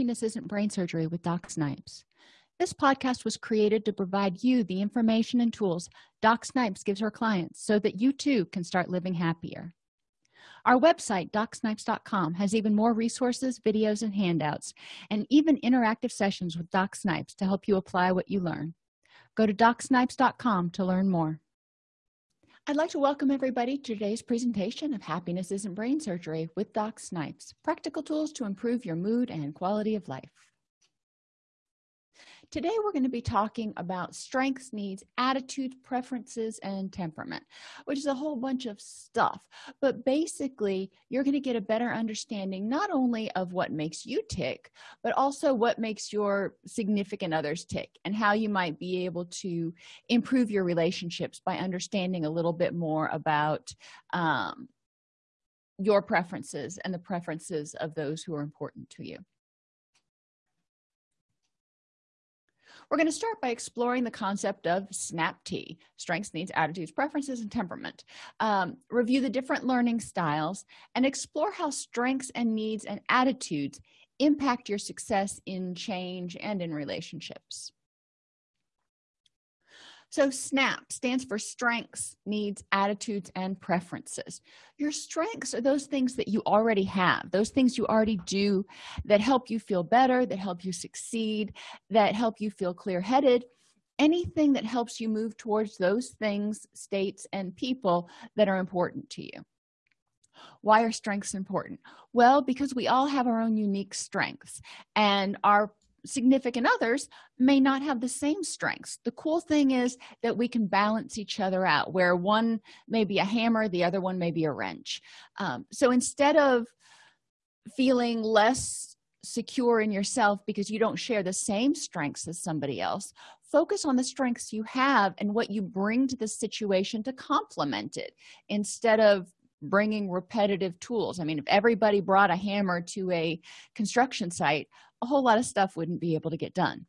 happiness isn't brain surgery with doc snipes. This podcast was created to provide you the information and tools doc snipes gives her clients so that you too can start living happier. Our website docsnipes.com has even more resources videos and handouts and even interactive sessions with doc snipes to help you apply what you learn. Go to docsnipes.com to learn more I'd like to welcome everybody to today's presentation of Happiness Isn't Brain Surgery with Doc Snipes, practical tools to improve your mood and quality of life today we're going to be talking about strengths needs attitudes preferences and temperament which is a whole bunch of stuff. But basically you're going to get a better understanding not only of what makes you tick but also what makes your significant others tick and how you might be able to improve your relationships by understanding a little bit more about um, your preferences and the preferences of those who are important to you we're going to start by exploring the concept of snap-t strengths needs attitudes preferences and temperament. Um, review the different learning styles and explore how strengths and needs and attitudes impact your success in change and in relationships so snap stands for strengths needs attitudes and preferences. Your strengths are those things that you already have those things you already do that help you feel better that help you succeed that help you feel clear-headed. Anything that helps you move towards those things states and people that are important to you. Why are strengths important? Well because we all have our own unique strengths and our significant others may not have the same strengths. The cool thing is that we can balance each other out where one may be a hammer the other one may be a wrench. Um, so instead of feeling less secure in yourself because you don't share the same strengths as somebody else focus on the strengths you have and what you bring to the situation to complement it instead of bringing repetitive tools. I mean if everybody brought a hammer to a construction site a whole lot of stuff wouldn't be able to get done.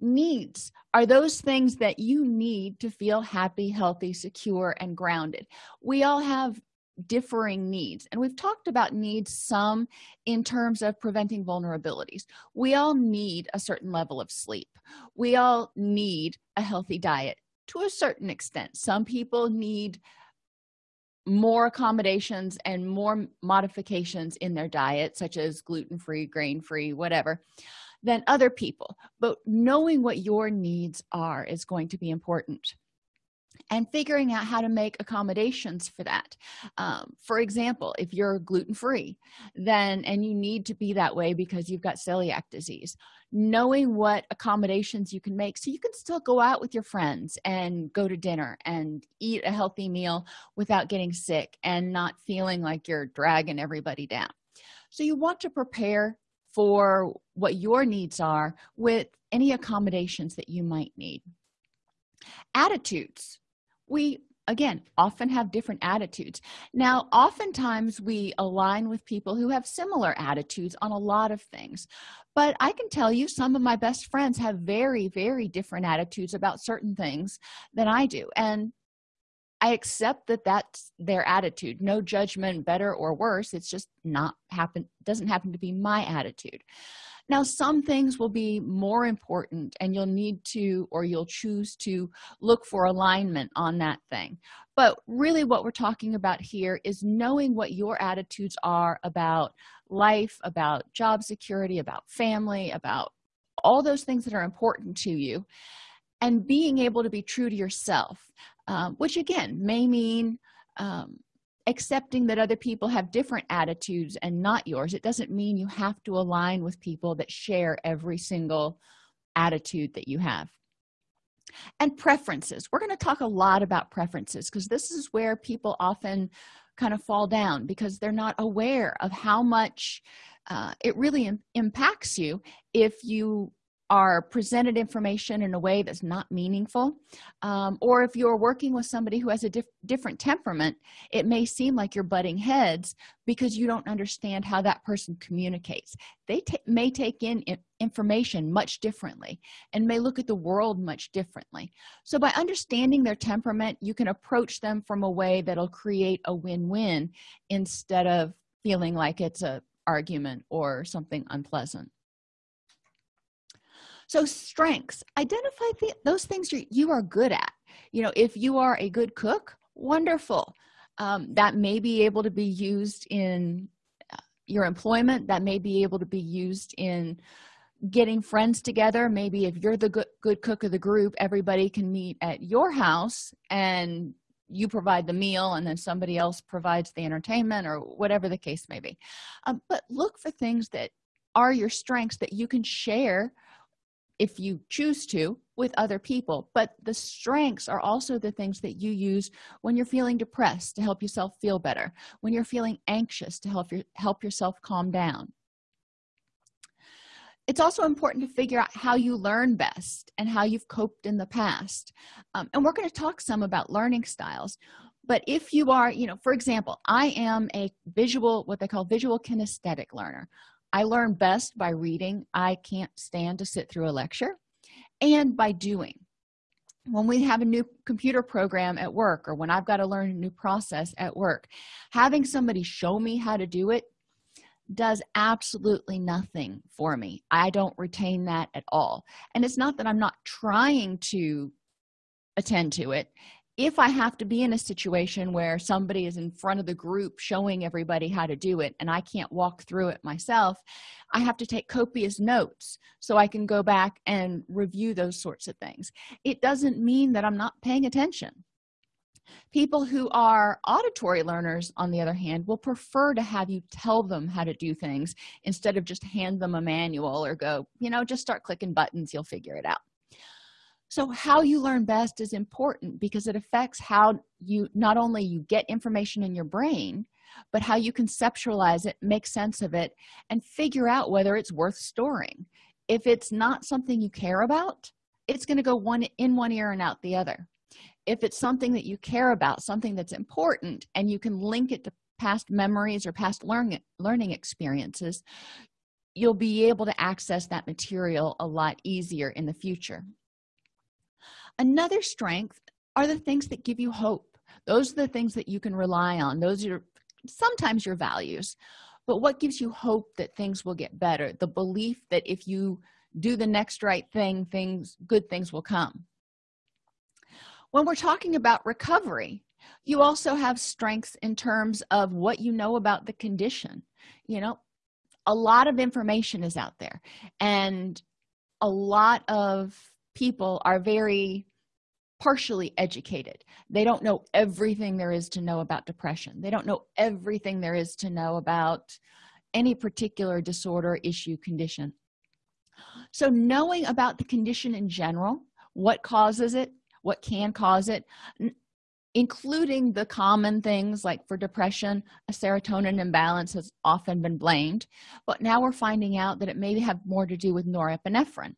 Needs are those things that you need to feel happy healthy secure and grounded. We all have differing needs and we've talked about needs some in terms of preventing vulnerabilities. We all need a certain level of sleep. We all need a healthy diet to a certain extent. Some people need more accommodations and more modifications in their diet such as gluten-free grain-free whatever than other people. But knowing what your needs are is going to be important and figuring out how to make accommodations for that. Um, for example if you're gluten-free then and you need to be that way because you've got celiac disease knowing what accommodations you can make. So you can still go out with your friends and go to dinner and eat a healthy meal without getting sick and not feeling like you're dragging everybody down. So you want to prepare for what your needs are with any accommodations that you might need. Attitudes we again often have different attitudes. Now oftentimes we align with people who have similar attitudes on a lot of things. But i can tell you some of my best friends have very very different attitudes about certain things than i do. And i accept that that's their attitude. No judgment better or worse. It's just not happen doesn't happen to be my attitude. Now some things will be more important and you'll need to or you'll choose to look for alignment on that thing. But really what we're talking about here is knowing what your attitudes are about life about job security about family about all those things that are important to you and being able to be true to yourself um, which again may mean um, accepting that other people have different attitudes and not yours. It doesn't mean you have to align with people that share every single attitude that you have. And preferences. We're going to talk a lot about preferences because this is where people often kind of fall down because they're not aware of how much uh, it really Im impacts you if you are presented information in a way that's not meaningful. Um, or if you're working with somebody who has a diff different temperament it may seem like you're butting heads because you don't understand how that person communicates. They may take in information much differently and may look at the world much differently. So by understanding their temperament you can approach them from a way that'll create a win-win instead of feeling like it's a argument or something unpleasant so strengths identify the, those things you, are good at. You know if you are a good cook wonderful. Um, that may be able to be used in uh, your employment that may be able to be used in getting friends together. Maybe if you're the good, good cook of the group everybody can meet at your house and you provide the meal and then somebody else provides the entertainment or whatever the case may be. Um, but look for things that are your strengths that you can share if you choose to with other people. But the strengths are also the things that you use when you're feeling depressed to help yourself feel better when you're feeling anxious to help your help yourself calm down. It's also important to figure out how you learn best and how you've coped in the past. Um, and we're going to talk some about learning styles but if you are you know for example i am a visual what they call visual kinesthetic learner i learn best by reading i can't stand to sit through a lecture and by doing. When we have a new computer program at work or when i've got to learn a new process at work having somebody show me how to do it does absolutely nothing for me. I don't retain that at all. And it's not that i'm not trying to attend to it if i have to be in a situation where somebody is in front of the group showing everybody how to do it and i can't walk through it myself i have to take copious notes so i can go back and review those sorts of things. It doesn't mean that i'm not paying attention. People who are auditory learners on the other hand will prefer to have you tell them how to do things instead of just hand them a manual or go you know just start clicking buttons you'll figure it out so how you learn best is important because it affects how you not only you get information in your brain but how you conceptualize it make sense of it and figure out whether it's worth storing. If it's not something you care about it's going to go one in one ear and out the other. If it's something that you care about something that's important and you can link it to past memories or past learning learning experiences you'll be able to access that material a lot easier in the future another strength are the things that give you hope. Those are the things that you can rely on. Those are sometimes your values. But what gives you hope that things will get better? The belief that if you do the next right thing things good things will come. When we're talking about recovery you also have strengths in terms of what you know about the condition. You know a lot of information is out there and a lot of people are very partially educated. They don't know everything there is to know about depression. They don't know everything there is to know about any particular disorder issue condition. So knowing about the condition in general what causes it what can cause it including the common things like for depression a serotonin imbalance has often been blamed but now we're finding out that it may have more to do with norepinephrine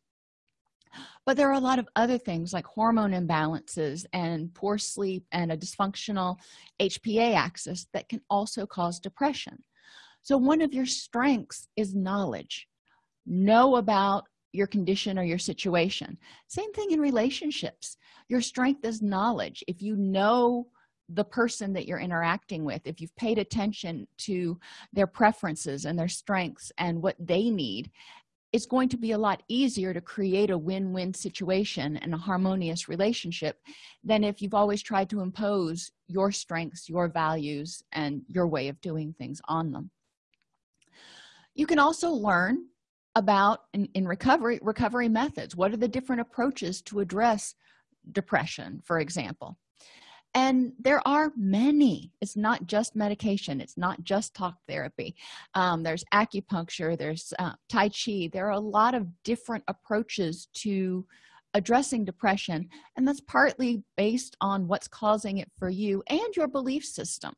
but there are a lot of other things like hormone imbalances and poor sleep and a dysfunctional hpa axis that can also cause depression. So one of your strengths is knowledge. Know about your condition or your situation. Same thing in relationships. Your strength is knowledge. If you know the person that you're interacting with if you've paid attention to their preferences and their strengths and what they need it's going to be a lot easier to create a win-win situation and a harmonious relationship than if you've always tried to impose your strengths your values and your way of doing things on them. You can also learn about in, in recovery recovery methods. What are the different approaches to address depression for example and there are many. It's not just medication. It's not just talk therapy. Um, there's acupuncture. There's uh, tai chi. There are a lot of different approaches to addressing depression and that's partly based on what's causing it for you and your belief system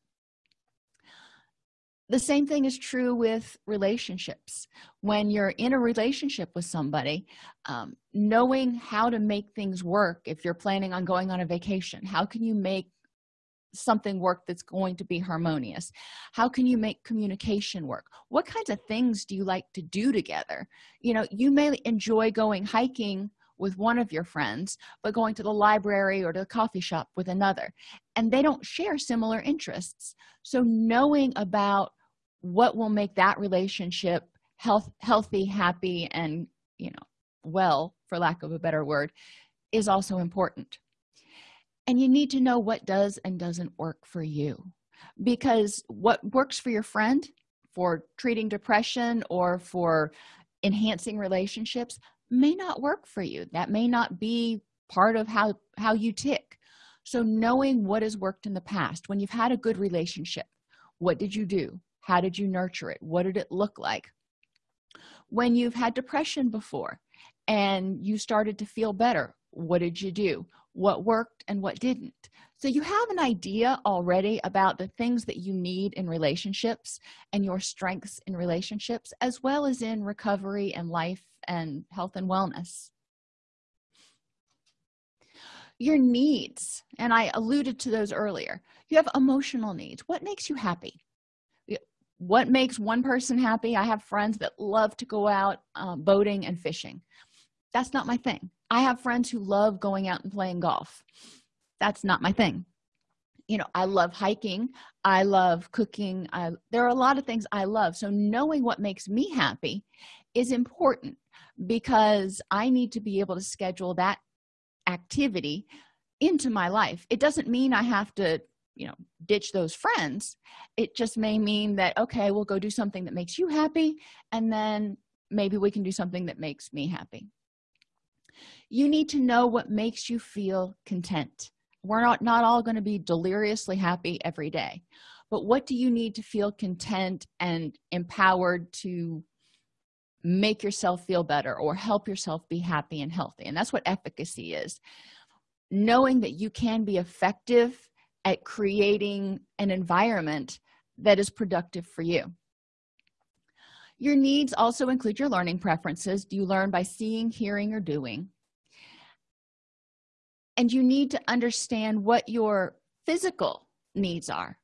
the same thing is true with relationships. When you're in a relationship with somebody um, knowing how to make things work if you're planning on going on a vacation how can you make something work that's going to be harmonious? How can you make communication work? What kinds of things do you like to do together? You know you may enjoy going hiking with one of your friends but going to the library or to the coffee shop with another. And they don't share similar interests. So knowing about what will make that relationship health healthy happy and you know well for lack of a better word is also important. And you need to know what does and doesn't work for you. Because what works for your friend for treating depression or for enhancing relationships may not work for you. That may not be part of how how you tick. So knowing what has worked in the past when you've had a good relationship what did you do? How did you nurture it? What did it look like? When you've had depression before and you started to feel better what did you do? What worked and what didn't so you have an idea already about the things that you need in relationships and your strengths in relationships as well as in recovery and life and health and wellness. Your needs and i alluded to those earlier. You have emotional needs. What makes you happy? What makes one person happy? I have friends that love to go out um, boating and fishing. That's not my thing. I have friends who love going out and playing golf that's not my thing. You know i love hiking. I love cooking. I, there are a lot of things i love. So knowing what makes me happy is important because i need to be able to schedule that activity into my life. It doesn't mean i have to you know ditch those friends. It just may mean that okay we'll go do something that makes you happy and then maybe we can do something that makes me happy. You need to know what makes you feel content we're not not all going to be deliriously happy every day. But what do you need to feel content and empowered to make yourself feel better or help yourself be happy and healthy? And that's what efficacy is. Knowing that you can be effective at creating an environment that is productive for you. Your needs also include your learning preferences. Do you learn by seeing hearing or doing and you need to understand what your physical needs are.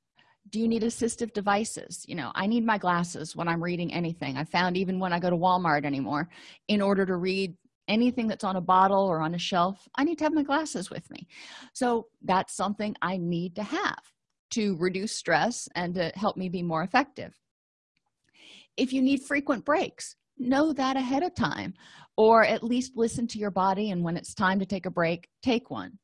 Do you need assistive devices? You know i need my glasses when i'm reading anything. I found even when i go to walmart anymore in order to read anything that's on a bottle or on a shelf i need to have my glasses with me. So that's something i need to have to reduce stress and to help me be more effective. If you need frequent breaks know that ahead of time or at least listen to your body and when it's time to take a break take one.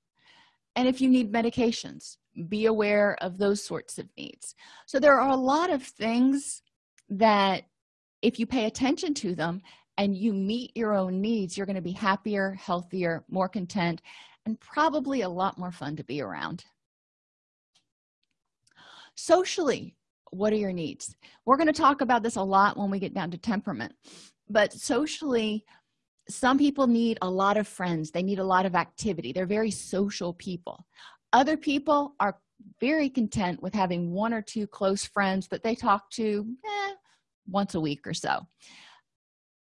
And if you need medications be aware of those sorts of needs. So there are a lot of things that if you pay attention to them and you meet your own needs you're going to be happier healthier more content and probably a lot more fun to be around. Socially what are your needs? We're going to talk about this a lot when we get down to temperament but socially some people need a lot of friends. They need a lot of activity. They're very social people. Other people are very content with having one or two close friends that they talk to eh, once a week or so.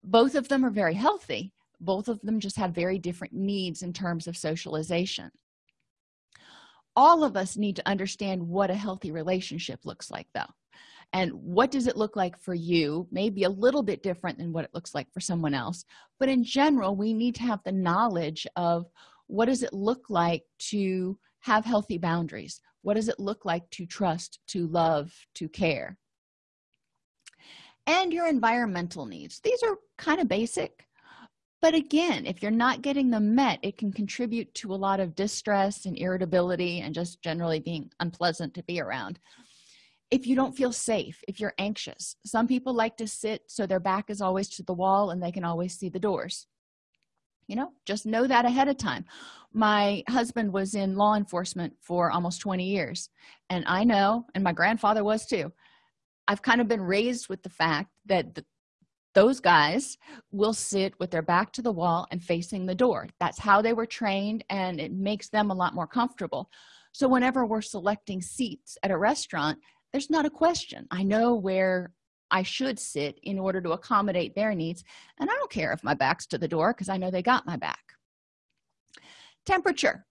Both of them are very healthy. Both of them just have very different needs in terms of socialization all of us need to understand what a healthy relationship looks like though. And what does it look like for you maybe a little bit different than what it looks like for someone else. But in general we need to have the knowledge of what does it look like to have healthy boundaries? What does it look like to trust to love to care? And your environmental needs. These are kind of basic but again if you're not getting them met it can contribute to a lot of distress and irritability and just generally being unpleasant to be around. If you don't feel safe if you're anxious some people like to sit so their back is always to the wall and they can always see the doors. You know just know that ahead of time. My husband was in law enforcement for almost 20 years and i know and my grandfather was too. I've kind of been raised with the fact that the, those guys will sit with their back to the wall and facing the door. That's how they were trained and it makes them a lot more comfortable. So whenever we're selecting seats at a restaurant there's not a question. I know where i should sit in order to accommodate their needs and i don't care if my back's to the door because i know they got my back. Temperature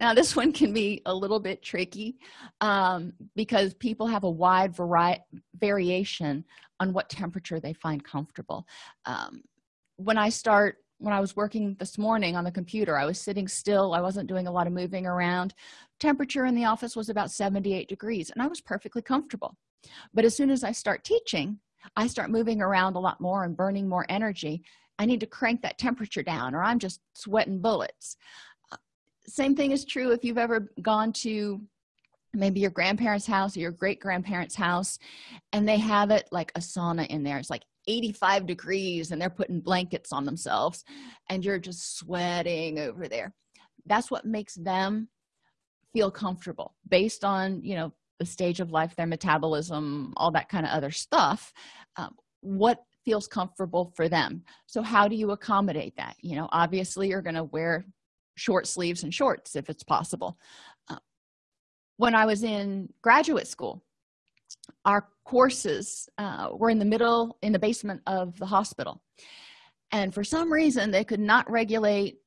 now this one can be a little bit tricky um, because people have a wide variety variation on what temperature they find comfortable. Um, when i start when i was working this morning on the computer i was sitting still i wasn't doing a lot of moving around. Temperature in the office was about 78 degrees and i was perfectly comfortable. But as soon as i start teaching i start moving around a lot more and burning more energy i need to crank that temperature down or i'm just sweating bullets same thing is true if you've ever gone to maybe your grandparents house or your great grandparents house and they have it like a sauna in there. It's like 85 degrees and they're putting blankets on themselves and you're just sweating over there. That's what makes them feel comfortable based on you know the stage of life their metabolism all that kind of other stuff um, what feels comfortable for them. So how do you accommodate that? You know obviously you're going to wear short sleeves and shorts if it's possible. Uh, when i was in graduate school our courses uh, were in the middle in the basement of the hospital. And for some reason they could not regulate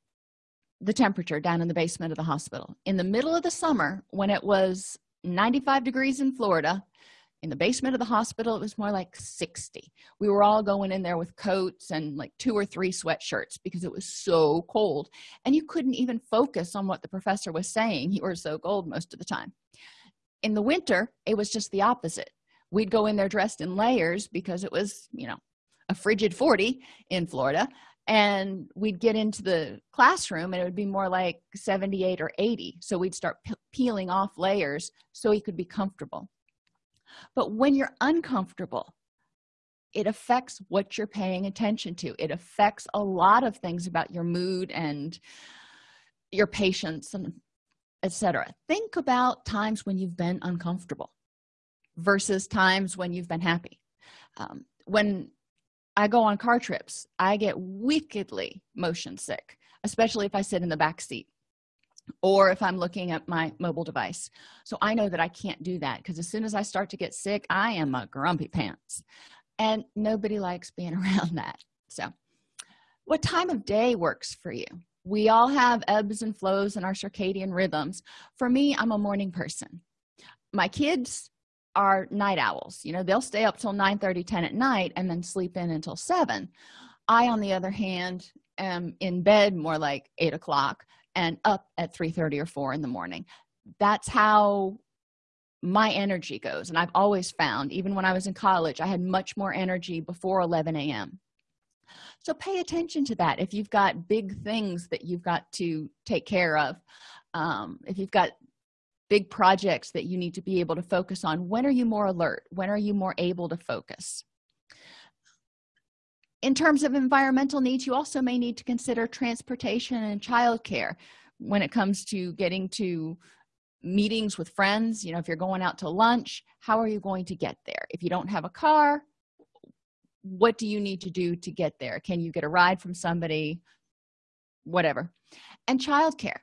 the temperature down in the basement of the hospital. In the middle of the summer when it was 95 degrees in florida in the basement of the hospital it was more like 60 we were all going in there with coats and like two or three sweatshirts because it was so cold and you couldn't even focus on what the professor was saying. You were so cold most of the time. In the winter it was just the opposite. We'd go in there dressed in layers because it was you know a frigid 40 in florida and we'd get into the classroom and it would be more like 78 or 80 so we'd start peeling off layers so he could be comfortable but when you're uncomfortable it affects what you're paying attention to. It affects a lot of things about your mood and your patience and etc think about times when you've been uncomfortable versus times when you've been happy. Um, when i go on car trips i get wickedly motion sick especially if i sit in the back seat or if i'm looking at my mobile device. So i know that i can't do that because as soon as i start to get sick i am a grumpy pants. And nobody likes being around that. So what time of day works for you? We all have ebbs and flows in our circadian rhythms. For me i'm a morning person. My kids are night owls. You know they'll stay up till 9 30 10 at night and then sleep in until 7 i on the other hand am in bed more like 8 o'clock and up at 3 30 or 4 in the morning. That's how my energy goes and i've always found even when i was in college i had much more energy before 11 a.m so pay attention to that. If you've got big things that you've got to take care of um, if you've got big projects that you need to be able to focus on when are you more alert? When are you more able to focus in terms of environmental needs you also may need to consider transportation and childcare when it comes to getting to meetings with friends. You know if you're going out to lunch how are you going to get there? If you don't have a car what do you need to do to get there? Can you get a ride from somebody? Whatever. And childcare.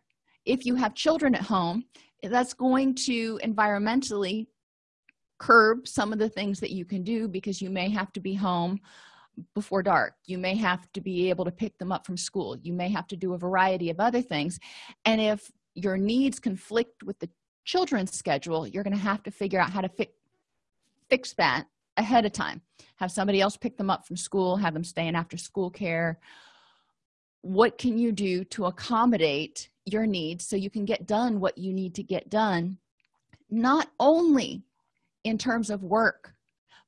If you have children at home that's going to environmentally curb some of the things that you can do because you may have to be home before dark. You may have to be able to pick them up from school. You may have to do a variety of other things. And if your needs conflict with the children's schedule you're going to have to figure out how to fi fix that ahead of time. Have somebody else pick them up from school have them stay in after school care. What can you do to accommodate your needs so you can get done what you need to get done? Not only in terms of work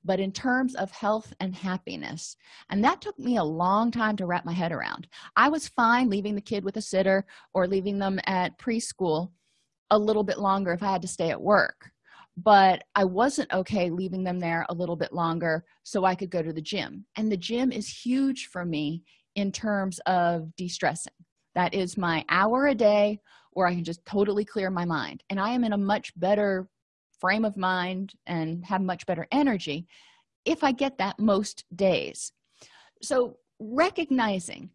but in terms of health and happiness. And that took me a long time to wrap my head around. I was fine leaving the kid with a sitter or leaving them at preschool a little bit longer if i had to stay at work. But i wasn't okay leaving them there a little bit longer so i could go to the gym. And the gym is huge for me in terms of de-stressing. That is my hour a day where i can just totally clear my mind. And i am in a much better frame of mind and have much better energy if i get that most days. So recognizing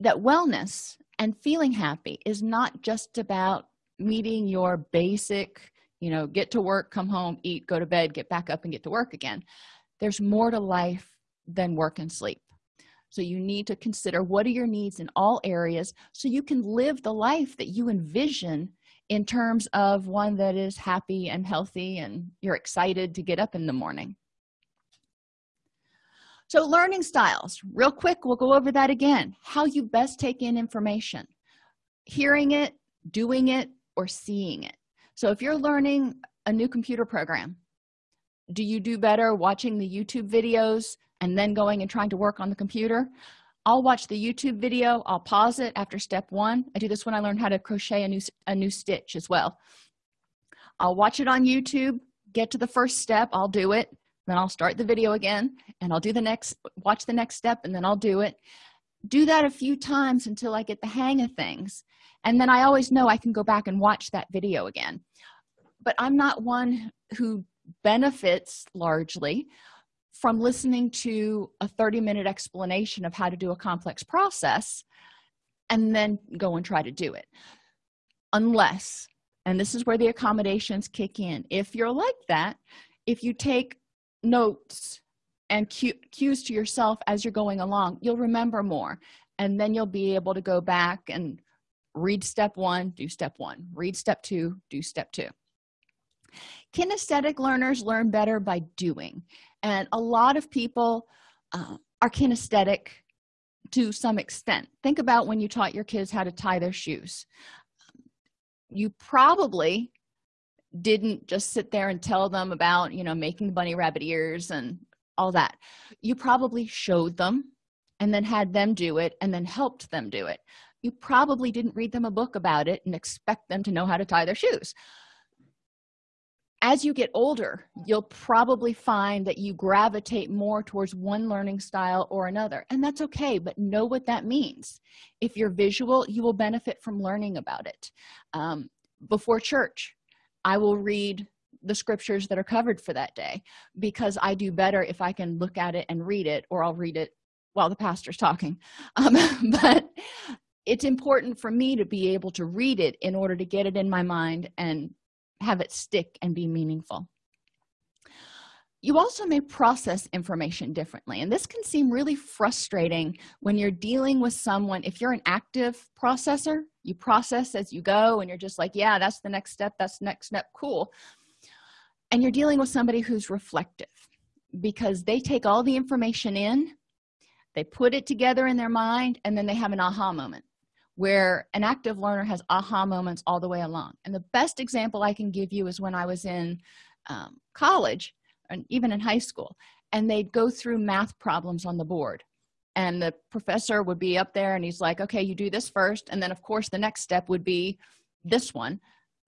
that wellness and feeling happy is not just about meeting your basic you know get to work come home eat go to bed get back up and get to work again. There's more to life than work and sleep. So you need to consider what are your needs in all areas so you can live the life that you envision in terms of one that is happy and healthy and you're excited to get up in the morning. So learning styles real quick we'll go over that again. How you best take in information hearing it doing it or seeing it. So if you're learning a new computer program do you do better watching the youtube videos and then going and trying to work on the computer i'll watch the youtube video. I'll pause it after step one. I do this when i learned how to crochet a new a new stitch as well. I'll watch it on youtube get to the first step i'll do it. Then i'll start the video again and i'll do the next watch the next step and then i'll do it. Do that a few times until i get the hang of things and then i always know i can go back and watch that video again. But i'm not one who benefits largely from listening to a 30 minute explanation of how to do a complex process and then go and try to do it. Unless and this is where the accommodations kick in if you're like that if you take notes and cues to yourself as you're going along you'll remember more. And then you'll be able to go back and read step one do step one. Read step two do step two kinesthetic learners learn better by doing. And a lot of people uh, are kinesthetic to some extent. Think about when you taught your kids how to tie their shoes. You probably didn't just sit there and tell them about you know making bunny rabbit ears and all that. You probably showed them and then had them do it and then helped them do it. You probably didn't read them a book about it and expect them to know how to tie their shoes as you get older you'll probably find that you gravitate more towards one learning style or another and that's okay but know what that means. If you're visual you will benefit from learning about it. Um, before church i will read the scriptures that are covered for that day because i do better if i can look at it and read it or i'll read it while the pastor's talking. Um, but it's important for me to be able to read it in order to get it in my mind and have it stick and be meaningful. You also may process information differently and this can seem really frustrating when you're dealing with someone. If you're an active processor you process as you go and you're just like yeah that's the next step that's next step cool. And you're dealing with somebody who's reflective because they take all the information in they put it together in their mind and then they have an aha moment where an active learner has aha moments all the way along. And the best example i can give you is when i was in um, college and even in high school and they'd go through math problems on the board. And the professor would be up there and he's like okay you do this first and then of course the next step would be this one.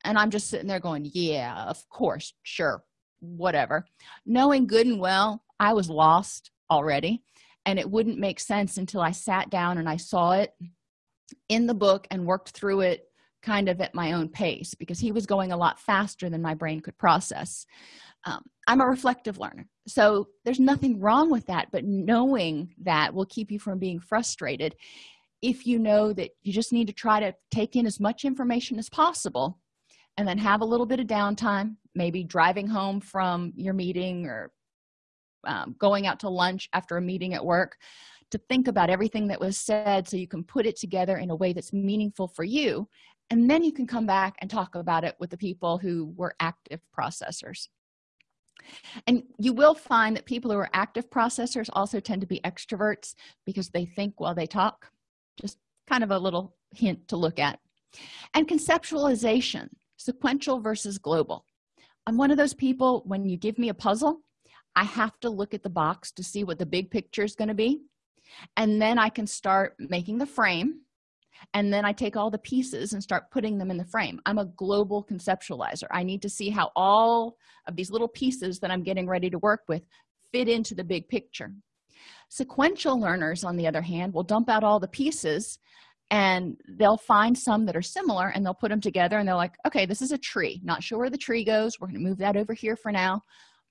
And i'm just sitting there going yeah of course sure whatever. Knowing good and well i was lost already and it wouldn't make sense until i sat down and i saw it in the book and worked through it kind of at my own pace because he was going a lot faster than my brain could process. Um, i'm a reflective learner so there's nothing wrong with that but knowing that will keep you from being frustrated. If you know that you just need to try to take in as much information as possible and then have a little bit of downtime maybe driving home from your meeting or um, going out to lunch after a meeting at work to think about everything that was said so you can put it together in a way that's meaningful for you. And then you can come back and talk about it with the people who were active processors. And you will find that people who are active processors also tend to be extroverts because they think while they talk. Just kind of a little hint to look at. And conceptualization sequential versus global. I'm one of those people when you give me a puzzle i have to look at the box to see what the big picture is going to be and then i can start making the frame and then i take all the pieces and start putting them in the frame. I'm a global conceptualizer. I need to see how all of these little pieces that i'm getting ready to work with fit into the big picture. Sequential learners on the other hand will dump out all the pieces and they'll find some that are similar and they'll put them together and they're like okay this is a tree. Not sure where the tree goes. We're going to move that over here for now.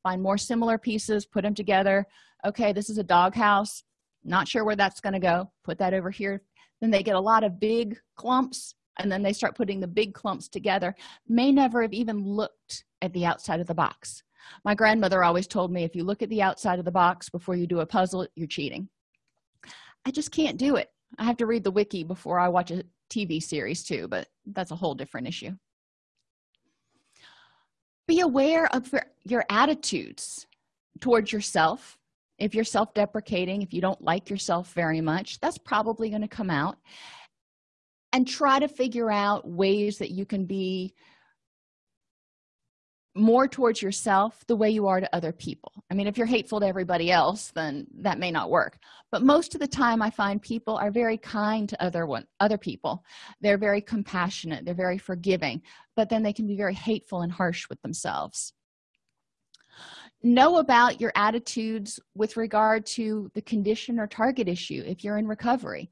Find more similar pieces put them together. Okay this is a doghouse not sure where that's going to go put that over here. Then they get a lot of big clumps and then they start putting the big clumps together. May never have even looked at the outside of the box. My grandmother always told me if you look at the outside of the box before you do a puzzle you're cheating. I just can't do it. I have to read the wiki before i watch a tv series too but that's a whole different issue. Be aware of your attitudes towards yourself if you're self-deprecating if you don't like yourself very much that's probably going to come out. And try to figure out ways that you can be more towards yourself the way you are to other people. I mean if you're hateful to everybody else then that may not work. But most of the time i find people are very kind to other one other people. They're very compassionate. They're very forgiving. But then they can be very hateful and harsh with themselves know about your attitudes with regard to the condition or target issue if you're in recovery.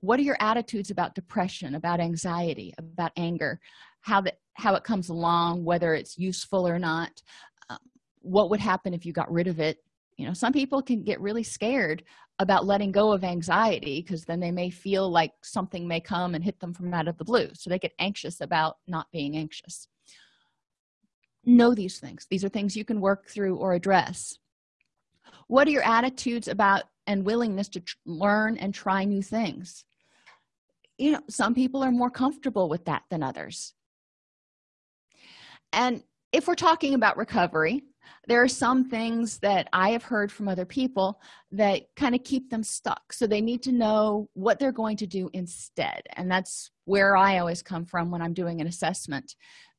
What are your attitudes about depression about anxiety about anger? How that how it comes along whether it's useful or not? Um, what would happen if you got rid of it? You know some people can get really scared about letting go of anxiety because then they may feel like something may come and hit them from out of the blue. So they get anxious about not being anxious know these things. These are things you can work through or address. What are your attitudes about and willingness to learn and try new things? You know some people are more comfortable with that than others. And if we're talking about recovery there are some things that i have heard from other people that kind of keep them stuck. So they need to know what they're going to do instead. And that's where i always come from when i'm doing an assessment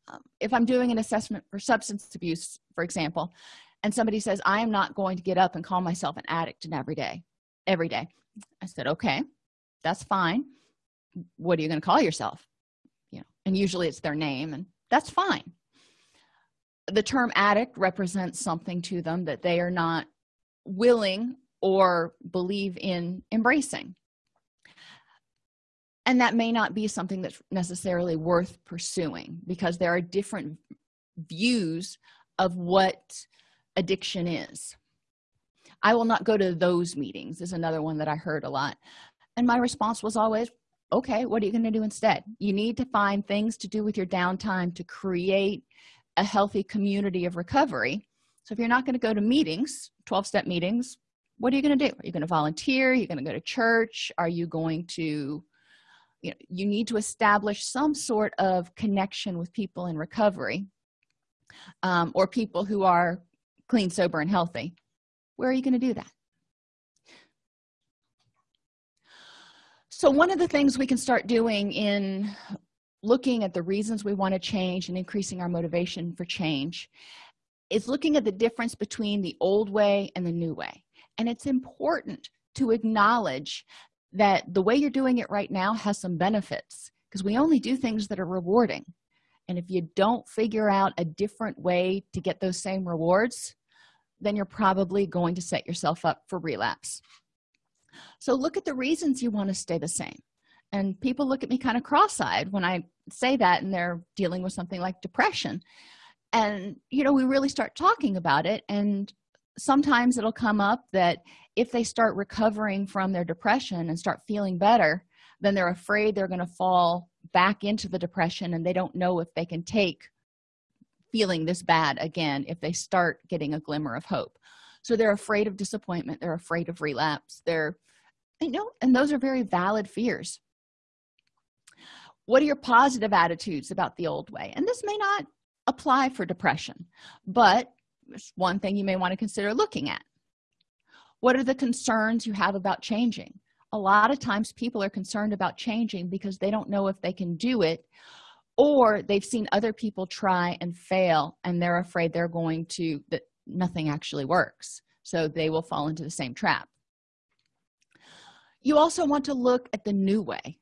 um, if i'm doing an assessment for substance abuse for example and somebody says i am not going to get up and call myself an addict and every day every day. I said okay that's fine. What are you going to call yourself? You know and usually it's their name and that's fine. The term addict represents something to them that they are not willing or believe in embracing and that may not be something that's necessarily worth pursuing because there are different views of what addiction is. I will not go to those meetings is another one that i heard a lot. And my response was always okay what are you going to do instead? You need to find things to do with your downtime to create a healthy community of recovery. So if you're not going to go to meetings 12-step meetings what are you going to do? Are you going to volunteer? Are you going to go to church? Are you going to you know you need to establish some sort of connection with people in recovery um, or people who are clean sober and healthy. Where are you going to do that? So one of the things we can start doing in looking at the reasons we want to change and increasing our motivation for change is looking at the difference between the old way and the new way. And it's important to acknowledge that the way you're doing it right now has some benefits because we only do things that are rewarding. And if you don't figure out a different way to get those same rewards then you're probably going to set yourself up for relapse. So look at the reasons you want to stay the same. And people look at me kind of cross-eyed when i say that and they're dealing with something like depression. And you know we really start talking about it and sometimes it'll come up that if they start recovering from their depression and start feeling better then they're afraid they're going to fall back into the depression and they don't know if they can take feeling this bad again if they start getting a glimmer of hope. So they're afraid of disappointment they're afraid of relapse they're you know and those are very valid fears. What are your positive attitudes about the old way? And this may not apply for depression but it's one thing you may want to consider looking at. What are the concerns you have about changing? A lot of times people are concerned about changing because they don't know if they can do it or they've seen other people try and fail and they're afraid they're going to that nothing actually works. So they will fall into the same trap. You also want to look at the new way.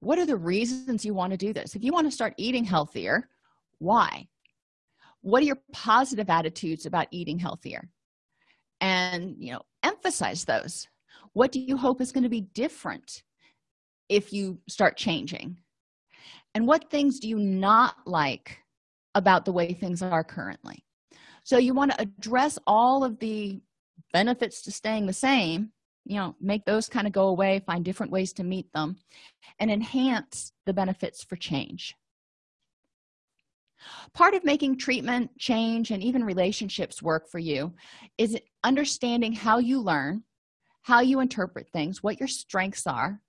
What are the reasons you want to do this? If you want to start eating healthier why what are your positive attitudes about eating healthier? And you know emphasize those. What do you hope is going to be different if you start changing? And what things do you not like about the way things are currently? So you want to address all of the benefits to staying the same you know make those kind of go away find different ways to meet them and enhance the benefits for change part of making treatment change and even relationships work for you is understanding how you learn how you interpret things what your strengths are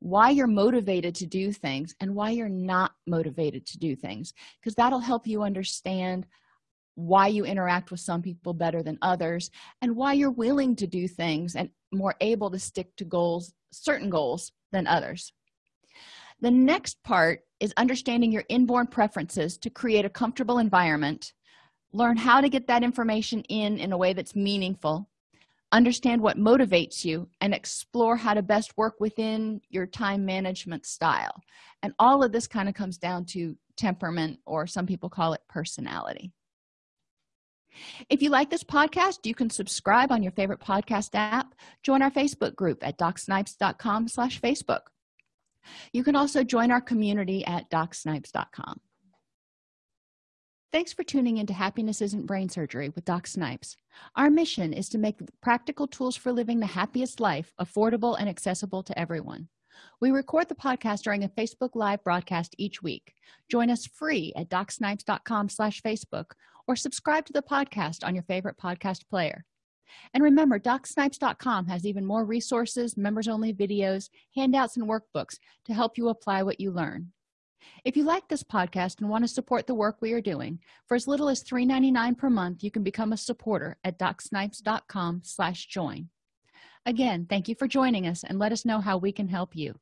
why you're motivated to do things and why you're not motivated to do things because that'll help you understand why you interact with some people better than others and why you're willing to do things and more able to stick to goals certain goals than others the next part is understanding your inborn preferences to create a comfortable environment. Learn how to get that information in in a way that's meaningful. Understand what motivates you and explore how to best work within your time management style. And all of this kind of comes down to temperament or some people call it personality. If you like this podcast you can subscribe on your favorite podcast app. Join our facebook group at docsnipes.com slash facebook you can also join our community at docsnipes.com Thanks for tuning into Happiness Isn't Brain Surgery with Doc Snipes. Our mission is to make practical tools for living the happiest life affordable and accessible to everyone. We record the podcast during a Facebook Live broadcast each week. Join us free at docsnipes.com slash Facebook or subscribe to the podcast on your favorite podcast player. And remember, docsnipes.com has even more resources, members-only videos, handouts, and workbooks to help you apply what you learn. If you like this podcast and want to support the work we are doing for as little as $3.99 per month you can become a supporter at docsnipes.com slash join. Again thank you for joining us and let us know how we can help you